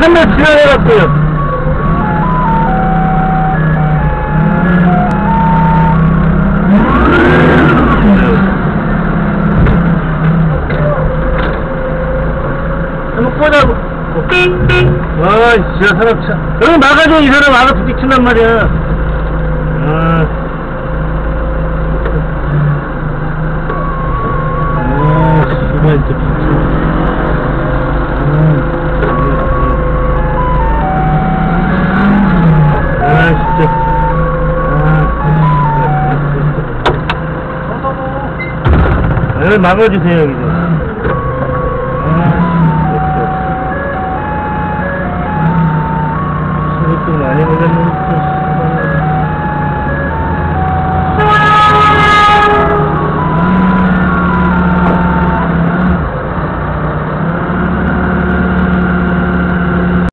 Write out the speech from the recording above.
한명 지나가갔어요. 한번 꺼자고. 아, 진짜 사람 참. 여기 막아줘, 이 사람 와서 부딪힌단 말이야. 아. 아, 아, 막아주세요, 여기서.